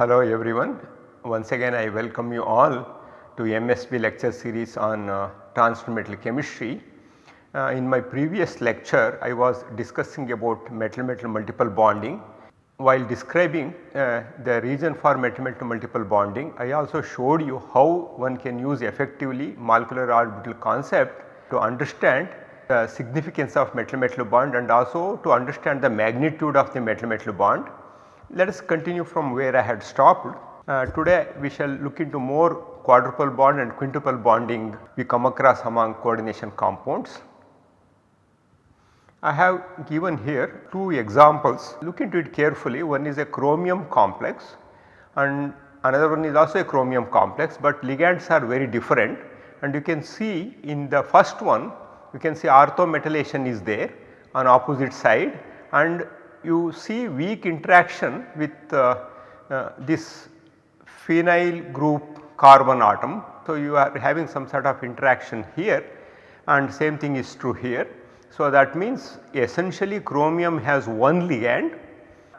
Hello everyone. Once again I welcome you all to MSB lecture series on uh, transfer chemistry. Uh, in my previous lecture I was discussing about metal metal multiple bonding. While describing uh, the reason for metal metal multiple bonding I also showed you how one can use effectively molecular orbital concept to understand the significance of metal metal bond and also to understand the magnitude of the metal metal bond. Let us continue from where I had stopped. Uh, today we shall look into more quadruple bond and quintuple bonding we come across among coordination compounds. I have given here two examples look into it carefully one is a chromium complex and another one is also a chromium complex but ligands are very different and you can see in the first one you can see orthometallation is there on opposite side and you see weak interaction with uh, uh, this phenyl group carbon atom. So, you are having some sort of interaction here and same thing is true here. So, that means essentially chromium has one ligand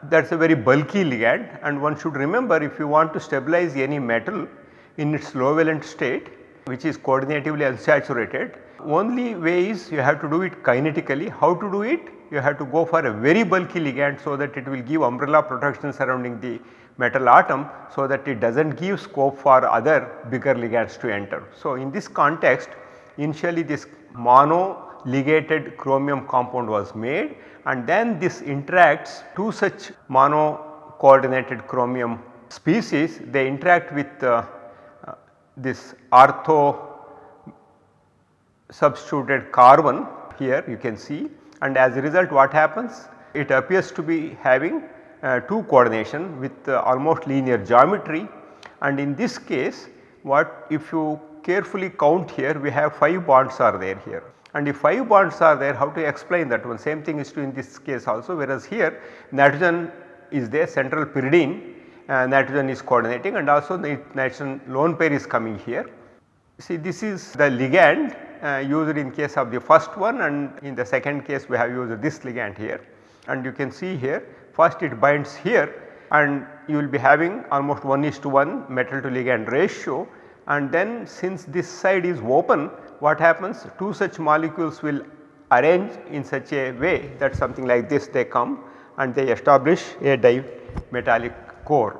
that is a very bulky ligand and one should remember if you want to stabilize any metal in its low valent state which is coordinatively unsaturated only way is you have to do it kinetically. How to do it? You have to go for a very bulky ligand so that it will give umbrella protection surrounding the metal atom so that it does not give scope for other bigger ligands to enter. So, in this context initially this mono ligated chromium compound was made and then this interacts two such mono coordinated chromium species they interact with uh, uh, this ortho substituted carbon here you can see and as a result what happens? It appears to be having uh, two coordination with uh, almost linear geometry. And in this case what if you carefully count here we have 5 bonds are there here. And if 5 bonds are there how to explain that one? Same thing is true in this case also whereas here nitrogen is there central pyridine uh, nitrogen is coordinating and also the nitrogen lone pair is coming here. See this is the ligand Uh, used in case of the first one and in the second case we have used this ligand here and you can see here first it binds here and you will be having almost 1 is to 1 metal to ligand ratio and then since this side is open what happens two such molecules will arrange in such a way that something like this they come and they establish a dimetallic core.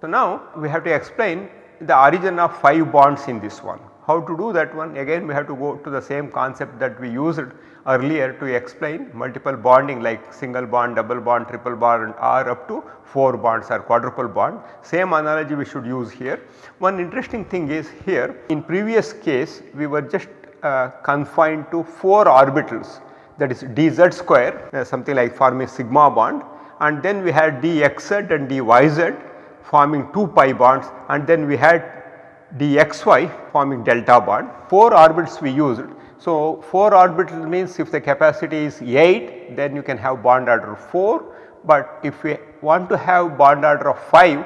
So, now we have to explain the origin of 5 bonds in this one. How to do that one again we have to go to the same concept that we used earlier to explain multiple bonding like single bond, double bond, triple bond or up to 4 bonds or quadruple bond. Same analogy we should use here. One interesting thing is here in previous case we were just uh, confined to 4 orbitals that is dz square uh, something like forming sigma bond and then we had dxz and dyz forming 2 pi bonds and then we had dxy forming delta bond 4 orbitals we used. So, 4 orbitals means if the capacity is 8 then you can have bond order 4 but if we want to have bond order of 5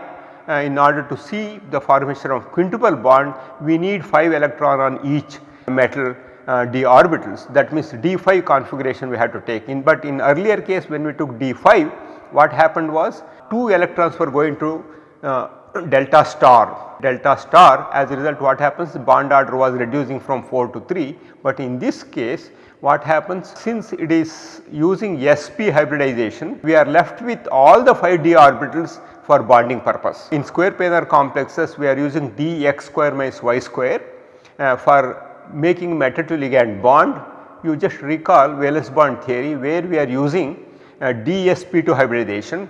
uh, in order to see the formation of quintuple bond we need 5 electron on each metal uh, d orbitals. That means d5 configuration we had to take in. But in earlier case when we took d5 what happened was 2 electrons were going to uh, delta star. Delta star as a result what happens? Bond order was reducing from 4 to 3 but in this case what happens? Since it is using sp hybridization we are left with all the 5 d orbitals for bonding purpose. In square planar complexes we are using dx square minus y square uh, for making metal to ligand bond. You just recall valence bond theory where we are using uh, dsp2 hybridization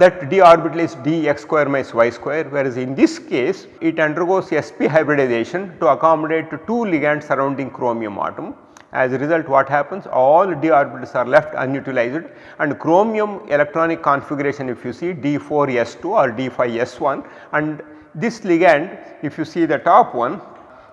that d orbital is dx square minus y square whereas in this case it undergoes sp hybridization to accommodate two ligands surrounding chromium atom. As a result what happens all d orbitals are left unutilized and chromium electronic configuration if you see d4s2 or d5s1 and this ligand if you see the top one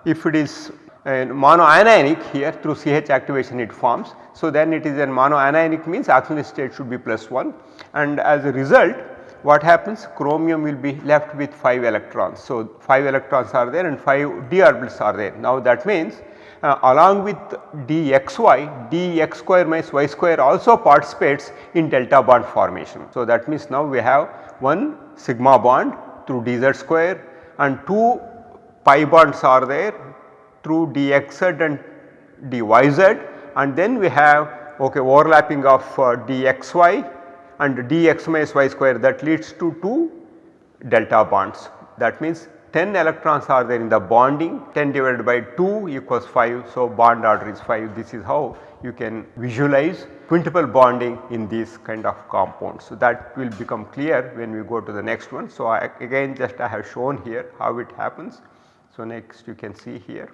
if it is monoanionic here through CH activation it forms. So, then it is a monoanionic means oxidation state should be plus 1 and as a result what happens chromium will be left with 5 electrons. So, 5 electrons are there and 5 d orbitals are there. Now that means uh, along with dxy, dx square minus y square also participates in delta bond formation. So, that means now we have one sigma bond through dz square and two pi bonds are there through dxz and dyz and then we have okay, overlapping of uh, dxy and dx minus y square that leads to 2 delta bonds. That means 10 electrons are there in the bonding 10 divided by 2 equals 5. So, bond order is 5 this is how you can visualize quintuple bonding in these kind of compounds. So, that will become clear when we go to the next one. So, I, again just I have shown here how it happens. So, next you can see here.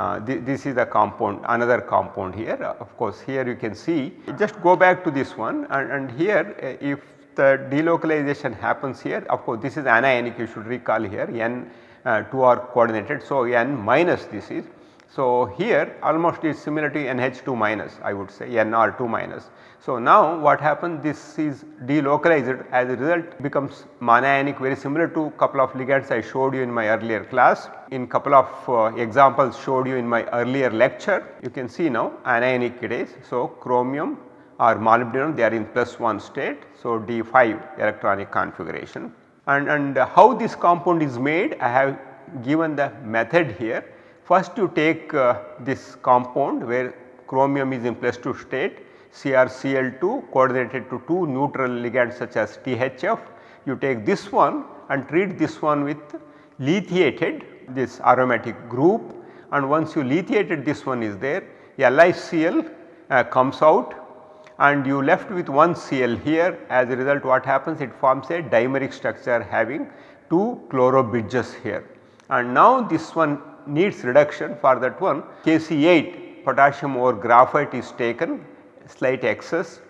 Uh, th this is the compound another compound here of course here you can see just go back to this one and, and here uh, if the delocalization happens here of course this is anionic you should recall here n uh, 2 are coordinated. So, n minus this is so, here almost is similar to NH2 minus I would say NR2 minus. So, now what happens this is delocalized as a result becomes monoanionic very similar to couple of ligands I showed you in my earlier class. In couple of uh, examples showed you in my earlier lecture you can see now anionic it is. So, chromium or molybdenum they are in plus 1 state. So, D5 electronic configuration and, and how this compound is made I have given the method here First you take uh, this compound where chromium is in plus 2 state CrCl2 coordinated to 2 neutral ligands such as THF. You take this one and treat this one with lithiated this aromatic group. And once you lithiated this one is there. LiCl uh, comes out. And you left with one Cl here. As a result what happens? It forms a dimeric structure having 2 chloro bridges here. And now this one needs reduction for that one. Kc8 potassium or graphite is taken slight excess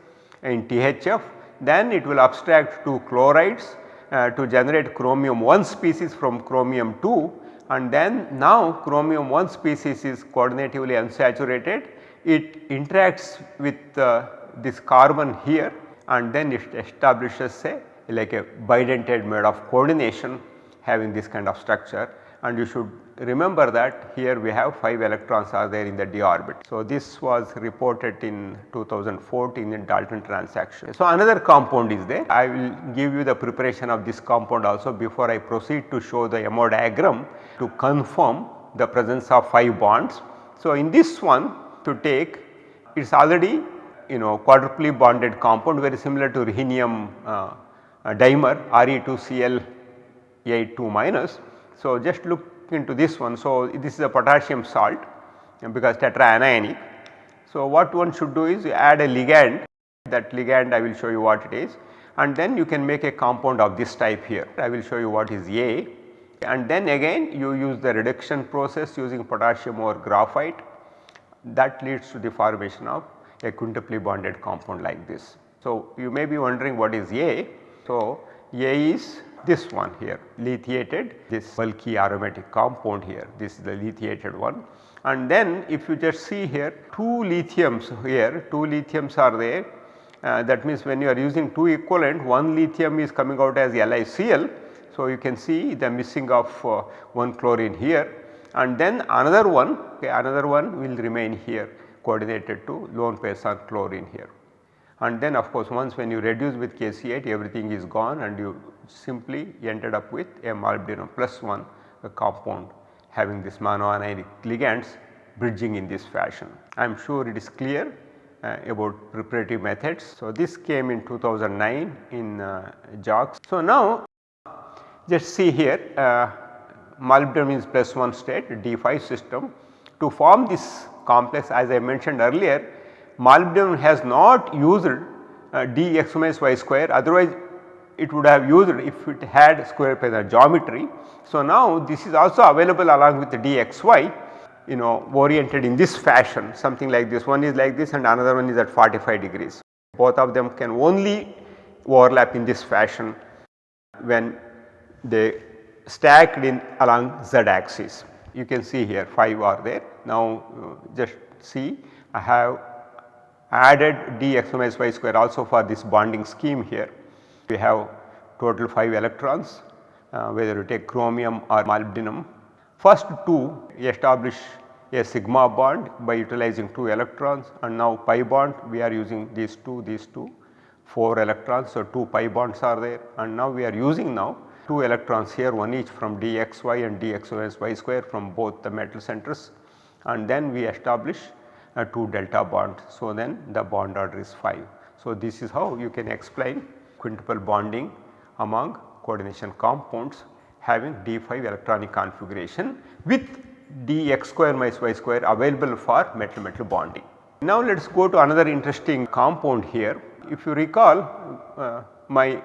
in THF then it will abstract to chlorides uh, to generate chromium 1 species from chromium 2 and then now chromium 1 species is coordinatively unsaturated. It interacts with uh, this carbon here and then it establishes say like a bidentate mode of coordination having this kind of structure and you should remember that here we have 5 electrons are there in the d orbit. So, this was reported in 2014 in Dalton transaction. So, another compound is there I will give you the preparation of this compound also before I proceed to show the MO diagram to confirm the presence of 5 bonds. So, in this one to take it is already you know quadruply bonded compound very similar to rhenium uh, dimer Re2Cl8 minus. So, just look into this one. So, this is a potassium salt because tetraanionic. So, what one should do is add a ligand that ligand I will show you what it is and then you can make a compound of this type here. I will show you what is A and then again you use the reduction process using potassium or graphite that leads to the formation of a quintuply bonded compound like this. So, you may be wondering what is A. So, A is this one here lithiated this bulky aromatic compound here this is the lithiated one. And then if you just see here 2 lithiums here 2 lithiums are there. Uh, that means when you are using 2 equivalent one lithium is coming out as LiCl. So, you can see the missing of uh, one chlorine here. And then another one okay, another one will remain here coordinated to lone pairs on chlorine here. And then of course once when you reduce with Kc8 everything is gone and you simply ended up with a molybdenum plus 1 compound having this monoanionic ligands bridging in this fashion. I am sure it is clear uh, about preparative methods. So, this came in 2009 in uh, JACS. So, now just see here uh, molybdenum is plus 1 state D5 system to form this complex as I mentioned earlier molybdenum has not used uh, dx minus y square otherwise it would have used if it had square planar geometry. So, now this is also available along with the dxy you know oriented in this fashion something like this one is like this and another one is at 45 degrees. Both of them can only overlap in this fashion when they stacked in along z axis. You can see here 5 are there. Now, uh, just see I have added dx minus y square also for this bonding scheme here. We have total 5 electrons uh, whether you take chromium or molybdenum. First two establish a sigma bond by utilizing 2 electrons and now pi bond we are using these 2 these 2 4 electrons. So, 2 pi bonds are there and now we are using now 2 electrons here one each from dxy and dxy square from both the metal centers and then we establish a 2 delta bond. So, then the bond order is 5. So, this is how you can explain quintuple bonding among coordination compounds having d5 electronic configuration with dx square minus y square available for metal metal bonding. Now let us go to another interesting compound here. If you recall uh, my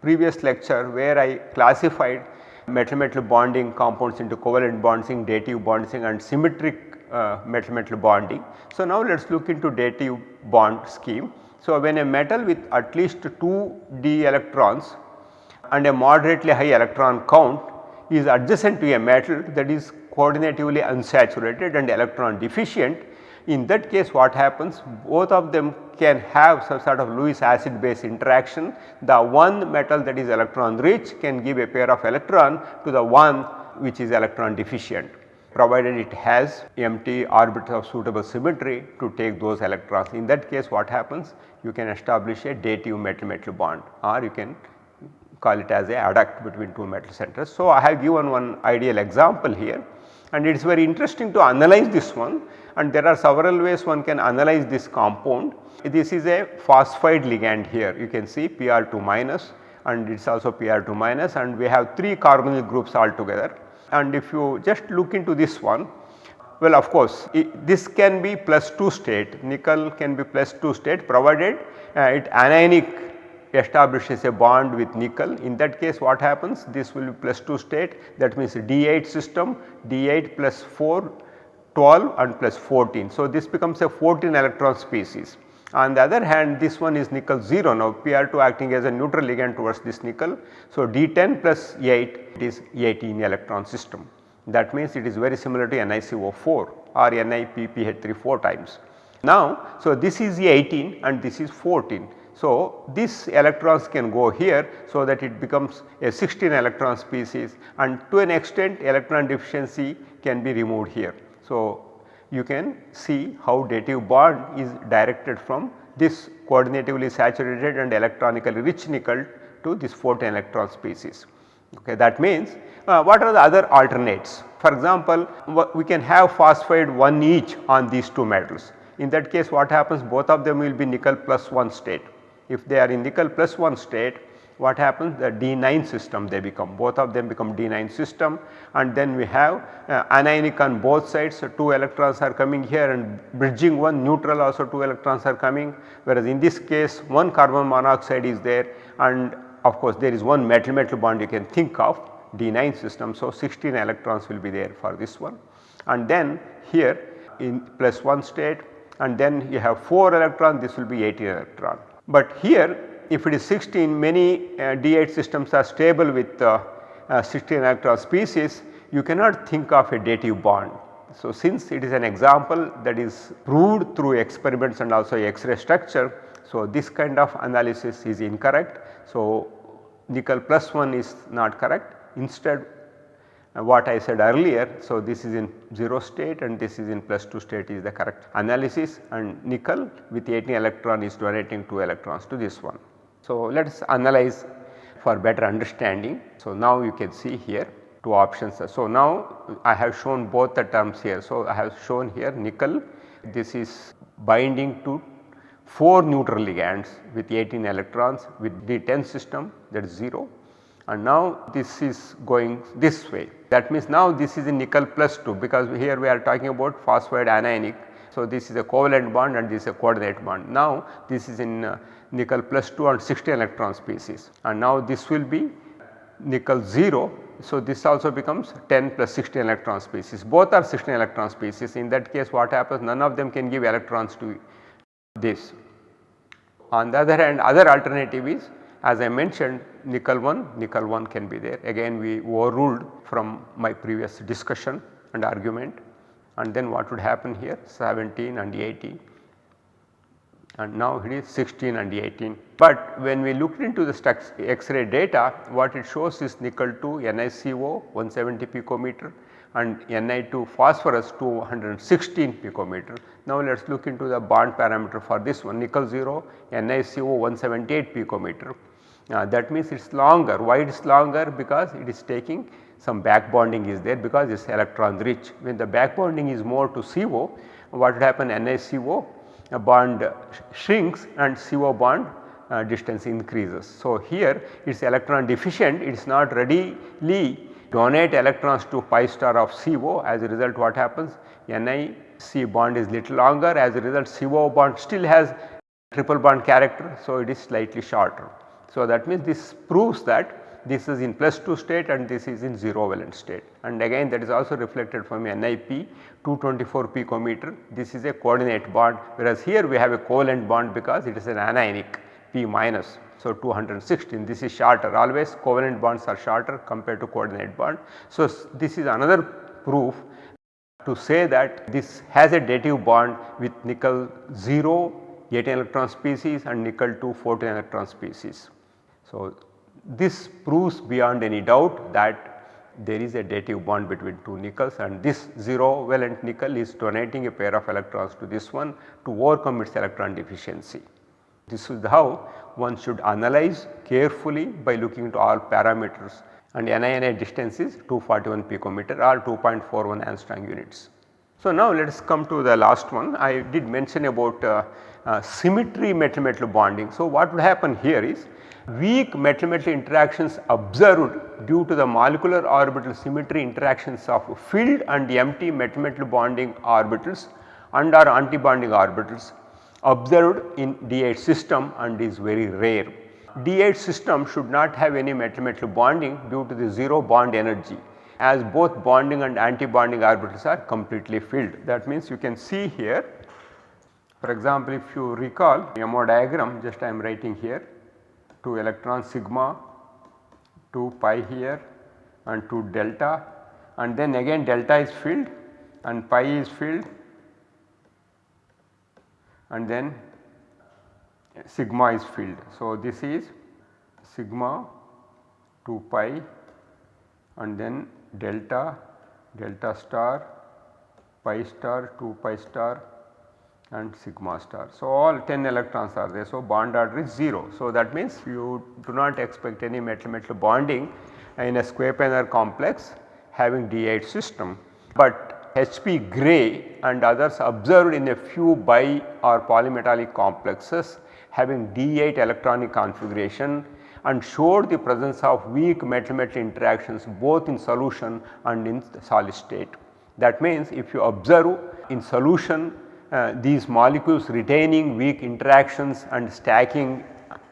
previous lecture where I classified metal metal bonding compounds into covalent bonding, dative bonding and symmetric uh, metal metal bonding. So, now let us look into dative bond scheme. So, when a metal with at least 2 d electrons and a moderately high electron count is adjacent to a metal that is coordinatively unsaturated and electron deficient. In that case what happens both of them can have some sort of Lewis acid base interaction. The one metal that is electron rich can give a pair of electron to the one which is electron deficient provided it has empty orbitals of suitable symmetry to take those electrons. In that case what happens? You can establish a dative metal metal bond or you can call it as a adduct between two metal centers. So, I have given one ideal example here and it is very interesting to analyze this one and there are several ways one can analyze this compound. This is a phosphide ligand here you can see Pr2 minus and it is also Pr2 minus and we have 3 carbonyl groups altogether and if you just look into this one well of course this can be plus 2 state nickel can be plus 2 state provided uh, it anionic establishes a bond with nickel in that case what happens this will be plus 2 state that means D8 system D8 plus 4 12 and plus 14. So, this becomes a 14 electron species. On the other hand this one is nickel 0 now Pr2 acting as a neutral ligand towards this nickel. So, D10 plus 8 it is 18 electron system that means it is very similar to NiCO4 or NiPPH3 4 times. Now, so this is 18 and this is 14. So, these electrons can go here so that it becomes a 16 electron species and to an extent electron deficiency can be removed here. So, you can see how dative bond is directed from this coordinatively saturated and electronically rich nickel to this 14 electron species. Okay, that means uh, what are the other alternates? For example, we can have phosphide one each on these two metals. In that case what happens both of them will be nickel plus 1 state if they are in nickel plus 1 state what happens? The D9 system they become both of them become D9 system. And then we have uh, anionic on both sides. So 2 electrons are coming here and bridging one neutral also 2 electrons are coming. Whereas in this case one carbon monoxide is there. And of course there is one metal metal bond you can think of D9 system. So, 16 electrons will be there for this one. And then here in plus 1 state and then you have 4 electron this will be 18 electron. But here if it is 16 many uh, D8 systems are stable with uh, uh, 16 electron species you cannot think of a dative bond. So, since it is an example that is proved through experiments and also X-ray structure. So, this kind of analysis is incorrect. So, nickel plus 1 is not correct instead uh, what I said earlier. So, this is in 0 state and this is in plus 2 state is the correct analysis and nickel with 18 electron is donating 2 electrons to this one. So, let us analyze for better understanding. So, now you can see here two options. So, now I have shown both the terms here. So, I have shown here nickel this is binding to 4 neutral ligands with 18 electrons with D10 system that is 0 and now this is going this way. That means now this is a nickel plus 2 because here we are talking about phosphide anionic. So, this is a covalent bond and this is a coordinate bond. Now, this is in uh, nickel plus 2 and 60 electron species and now this will be nickel 0. So, this also becomes 10 plus 16 electron species both are 16 electron species in that case what happens none of them can give electrons to this. On the other hand other alternative is as I mentioned nickel 1, nickel 1 can be there again we overruled from my previous discussion and argument and then what would happen here 17 and 18 and now it is 16 and 18. But when we looked into the X-ray data what it shows is nickel 2 NiCO 170 picometer and Ni2 phosphorus 216 picometer. Now let us look into the bond parameter for this one nickel 0 NiCO 178 picometer. Uh, that means it is longer. Why it is longer? Because it is taking some back bonding is there because it is electron rich. When the back bonding is more to CO, what would happen NiCO bond shrinks and CO bond uh, distance increases. So, here it is electron deficient it is not readily donate electrons to pi star of CO as a result what happens NiC bond is little longer as a result CO bond still has triple bond character. So, it is slightly shorter. So, that means this proves that this is in plus 2 state and this is in 0 valent state and again that is also reflected from NiP 224 picometer this is a coordinate bond whereas here we have a covalent bond because it is an anionic P minus. So, 216 this is shorter always covalent bonds are shorter compared to coordinate bond. So, this is another proof to say that this has a dative bond with nickel 0 18 electron species and nickel 2 14 electron species. So, this proves beyond any doubt that there is a dative bond between two nickels and this 0 valent nickel is donating a pair of electrons to this one to overcome its electron deficiency. This is how one should analyze carefully by looking into all parameters and NINI distance is 241 picometer or 2.41 angstrom units. So, now let us come to the last one I did mention about uh, uh, symmetry metal metal bonding. So, what would happen here is weak metal metal interactions observed due to the molecular orbital symmetry interactions of filled and empty metal metal bonding orbitals and or antibonding orbitals observed in D8 system and is very rare. D8 system should not have any metal metal bonding due to the 0 bond energy as both bonding and antibonding orbitals are completely filled. That means you can see here for example, if you recall MO diagram just I am writing here 2 electron sigma 2 pi here and 2 delta and then again delta is filled and pi is filled and then sigma is filled. So, this is sigma 2 pi and then delta, delta star, pi star, 2 pi star and sigma star. So, all 10 electrons are there. So, bond order is 0. So, that means you do not expect any metal metal bonding in a square planar complex having D8 system. But HB Gray and others observed in a few bi or polymetallic complexes having D8 electronic configuration and showed the presence of weak metal metal interactions both in solution and in solid state. That means if you observe in solution uh, these molecules retaining weak interactions and stacking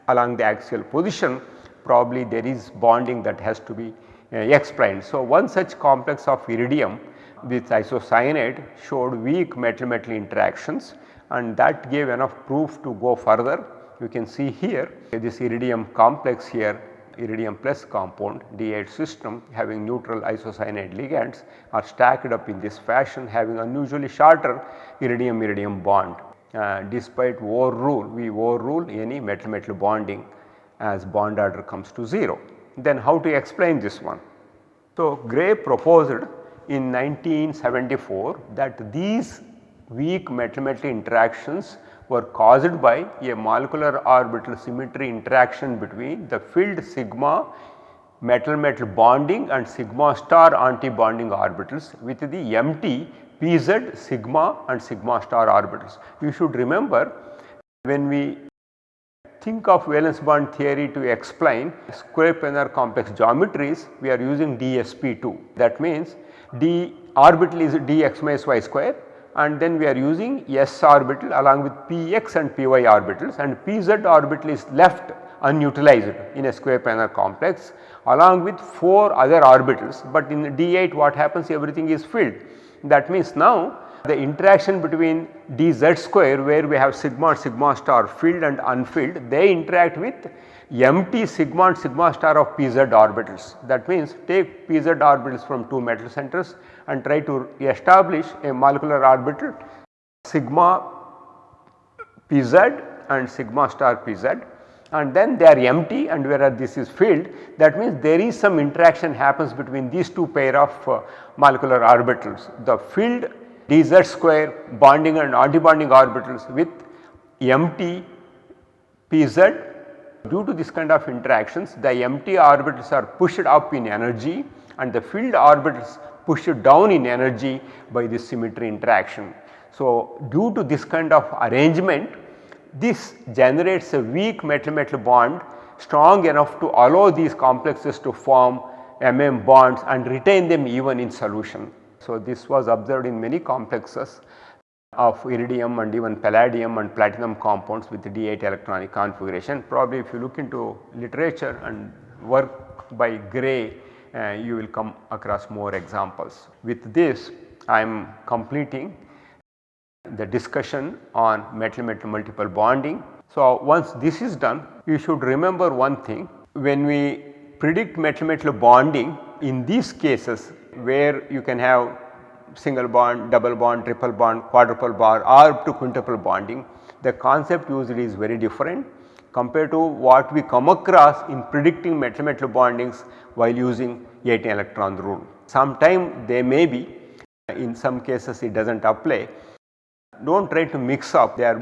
along the axial position probably there is bonding that has to be uh, explained. So, one such complex of iridium with isocyanide showed weak metal metal interactions and that gave enough proof to go further. You can see here this iridium complex here iridium plus compound D8 system having neutral isocyanide ligands are stacked up in this fashion having unusually shorter iridium iridium bond. Uh, despite overrule we overrule any metal metal bonding as bond order comes to 0. Then how to explain this one? So, Gray proposed in 1974 that these weak metal metal interactions were caused by a molecular orbital symmetry interaction between the filled sigma metal metal bonding and sigma star anti-bonding orbitals with the empty pz sigma and sigma star orbitals. You should remember when we think of valence bond theory to explain square planar complex geometries we are using DSP2 that means d orbital is dx minus y square and then we are using s orbital along with px and py orbitals and pz orbital is left unutilized in a square planar complex along with 4 other orbitals but in D8 what happens everything is filled. That means now the interaction between dz square where we have sigma sigma star filled and unfilled they interact with empty sigma and sigma star of pz orbitals. That means take pz orbitals from 2 metal centers and try to establish a molecular orbital sigma pz and sigma star pz and then they are empty and whereas this is filled that means there is some interaction happens between these two pair of uh, molecular orbitals. The filled dz square bonding and antibonding orbitals with empty pz due to this kind of interactions the empty orbitals are pushed up in energy and the filled orbitals pushed down in energy by this symmetry interaction. So, due to this kind of arrangement this generates a weak metal-metal bond strong enough to allow these complexes to form MM bonds and retain them even in solution. So, this was observed in many complexes of iridium and even palladium and platinum compounds with D8 electronic configuration. Probably if you look into literature and work by Gray, uh, you will come across more examples. With this I am completing the discussion on metal metal multiple bonding. So, once this is done you should remember one thing when we predict metal metal bonding in these cases where you can have single bond, double bond, triple bond, quadruple bond or up to quintuple bonding the concept usually is very different compared to what we come across in predicting metal metal bondings while using 18 electron rule. Sometime they may be in some cases it does not apply do not try to mix up they are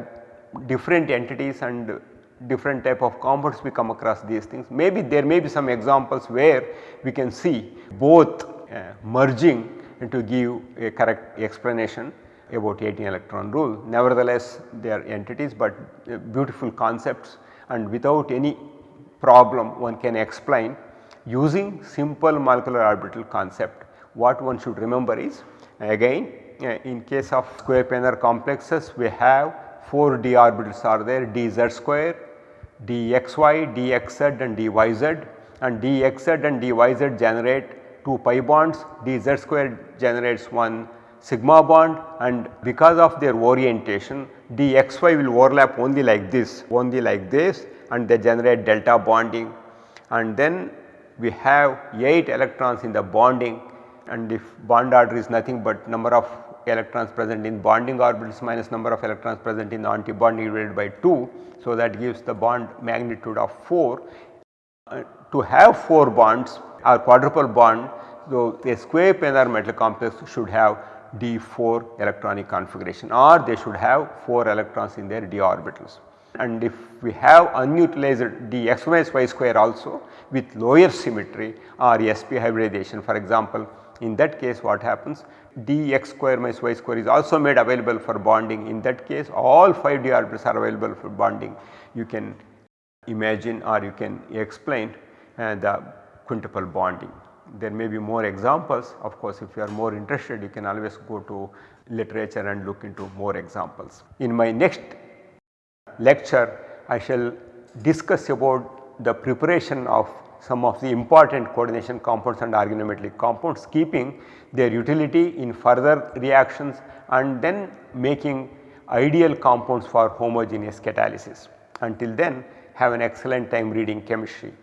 different entities and different type of compounds we come across these things. Maybe there may be some examples where we can see both merging to give a correct explanation about 18 electron rule. Nevertheless, they are entities, but uh, beautiful concepts and without any problem one can explain using simple molecular orbital concept. What one should remember is again uh, in case of square planar complexes we have 4 d orbitals are there dz square, dxy, dxz and dyz and dxz and dyz generate 2 pi bonds, dz square generates 1 sigma bond and because of their orientation dxy will overlap only like this, only like this and they generate delta bonding and then we have 8 electrons in the bonding and if bond order is nothing but number of electrons present in bonding orbitals minus number of electrons present in antibonding divided by 2. So, that gives the bond magnitude of 4. Uh, to have 4 bonds or quadruple bond, so a square planar metal complex should have d4 electronic configuration or they should have 4 electrons in their d orbitals. And if we have unutilized dx minus y square also with lower symmetry or sp hybridization for example in that case what happens dx square minus y square is also made available for bonding in that case all 5 d orbitals are available for bonding. You can imagine or you can explain uh, the quintuple bonding. There may be more examples of course if you are more interested you can always go to literature and look into more examples. In my next lecture I shall discuss about the preparation of some of the important coordination compounds and organometallic compounds keeping their utility in further reactions and then making ideal compounds for homogeneous catalysis. Until then have an excellent time reading chemistry.